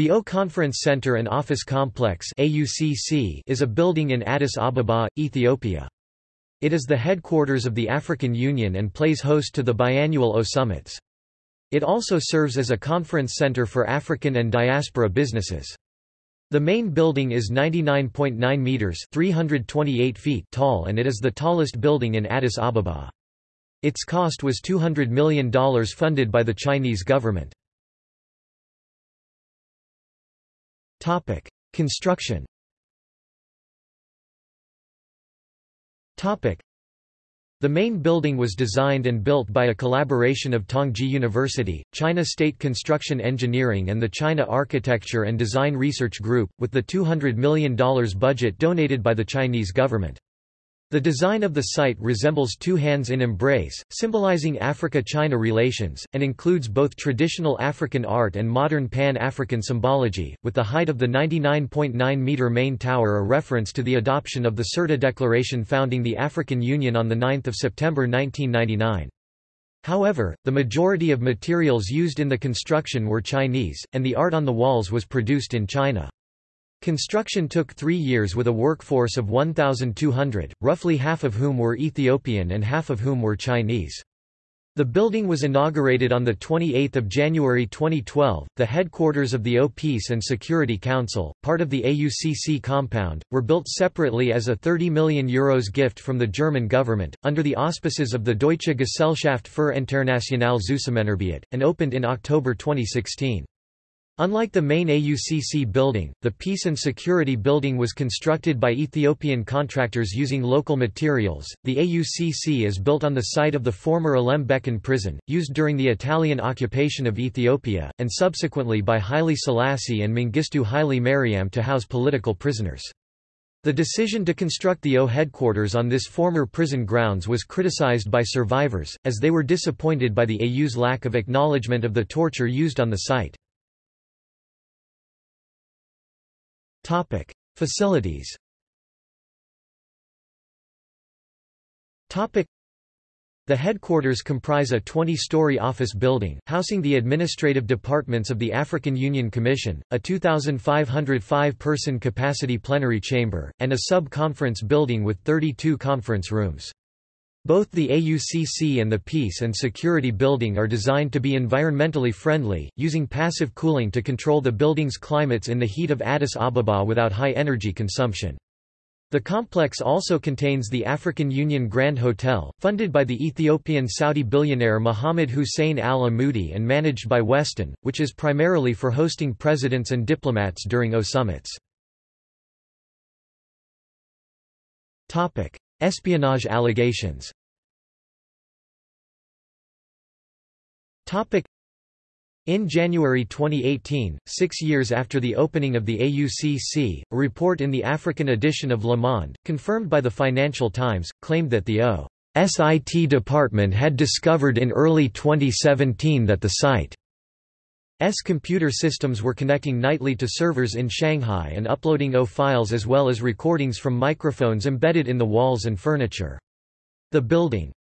The O Conference Center and Office Complex is a building in Addis Ababa, Ethiopia. It is the headquarters of the African Union and plays host to the biannual O Summits. It also serves as a conference center for African and diaspora businesses. The main building is 99.9 meters (328 feet) tall and it is the tallest building in Addis Ababa. Its cost was $200 million funded by the Chinese government. Topic: Construction. Topic: The main building was designed and built by a collaboration of Tongji University, China State Construction Engineering and the China Architecture and Design Research Group, with the $200 million budget donated by the Chinese government. The design of the site resembles two hands in embrace, symbolizing Africa-China relations, and includes both traditional African art and modern Pan-African symbology, with the height of the 99.9-metre main tower a reference to the adoption of the Sirte Declaration founding the African Union on 9 September 1999. However, the majority of materials used in the construction were Chinese, and the art on the walls was produced in China. Construction took three years with a workforce of 1,200, roughly half of whom were Ethiopian and half of whom were Chinese. The building was inaugurated on 28 January 2012. The headquarters of the O Peace and Security Council, part of the AUCC compound, were built separately as a €30 million Euros gift from the German government, under the auspices of the Deutsche Gesellschaft für internationale Zusammenarbeit, and opened in October 2016. Unlike the main AUCC building, the Peace and Security Building was constructed by Ethiopian contractors using local materials. The AUCC is built on the site of the former Alem prison, used during the Italian occupation of Ethiopia, and subsequently by Haile Selassie and Mengistu Haile Mariam to house political prisoners. The decision to construct the O headquarters on this former prison grounds was criticized by survivors, as they were disappointed by the AU's lack of acknowledgement of the torture used on the site. Topic: Facilities. Topic: The headquarters comprise a 20-story office building, housing the administrative departments of the African Union Commission, a 2,505-person capacity plenary chamber, and a sub-conference building with 32 conference rooms. Both the AUCC and the Peace and Security Building are designed to be environmentally friendly, using passive cooling to control the building's climates in the heat of Addis Ababa without high energy consumption. The complex also contains the African Union Grand Hotel, funded by the Ethiopian Saudi billionaire Mohammed Hussein al-Amoudi and managed by Westin, which is primarily for hosting presidents and diplomats during O summits. Espionage allegations. In January 2018, six years after the opening of the AUCC, a report in the African edition of Le Monde, confirmed by the Financial Times, claimed that the OSIT department had discovered in early 2017 that the site S computer systems were connecting nightly to servers in Shanghai and uploading O files as well as recordings from microphones embedded in the walls and furniture. The building's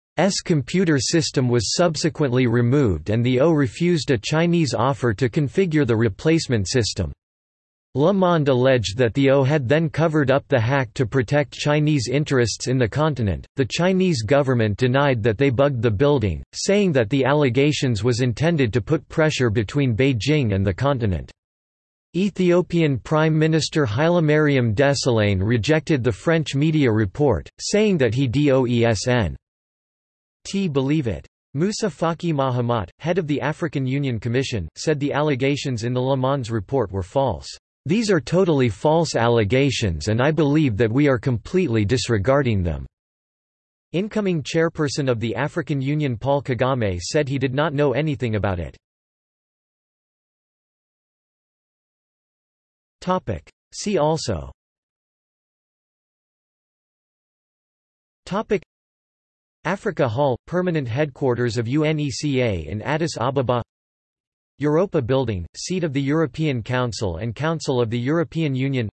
computer system was subsequently removed and the O refused a Chinese offer to configure the replacement system. Le Monde alleged that the O had then covered up the hack to protect Chinese interests in the continent. The Chinese government denied that they bugged the building, saying that the allegations was intended to put pressure between Beijing and the continent. Ethiopian Prime Minister Hailemariam Desalegn rejected the French media report, saying that he doesn't believe it. Musa Faki Mahamat, head of the African Union Commission, said the allegations in the Le Monde's report were false. These are totally false allegations and I believe that we are completely disregarding them." Incoming chairperson of the African Union Paul Kagame said he did not know anything about it. See also Africa Hall – Permanent headquarters of UNECA in Addis Ababa Europa Building, seat of the European Council and Council of the European Union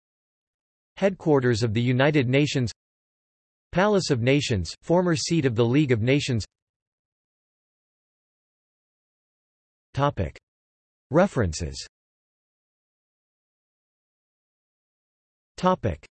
Headquarters of the United Nations Palace of Nations, former seat of the League of Nations Topic. References Topic.